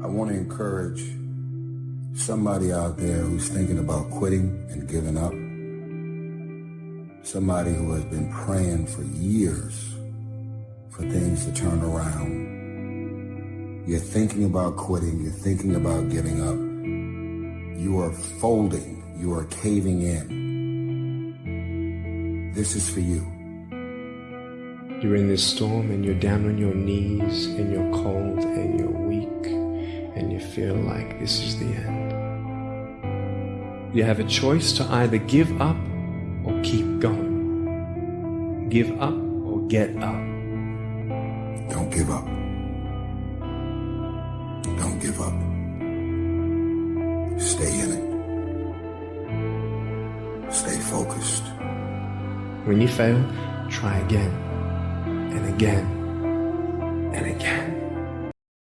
I want to encourage somebody out there who's thinking about quitting and giving up. Somebody who has been praying for years for things to turn around. You're thinking about quitting. You're thinking about giving up. You are folding. You are caving in. This is for you. You're in this storm and you're down on your knees and you're cold and feel like this is the end. You have a choice to either give up or keep going. Give up or get up. Don't give up. Don't give up. Stay in it. Stay focused. When you fail, try again and again and again.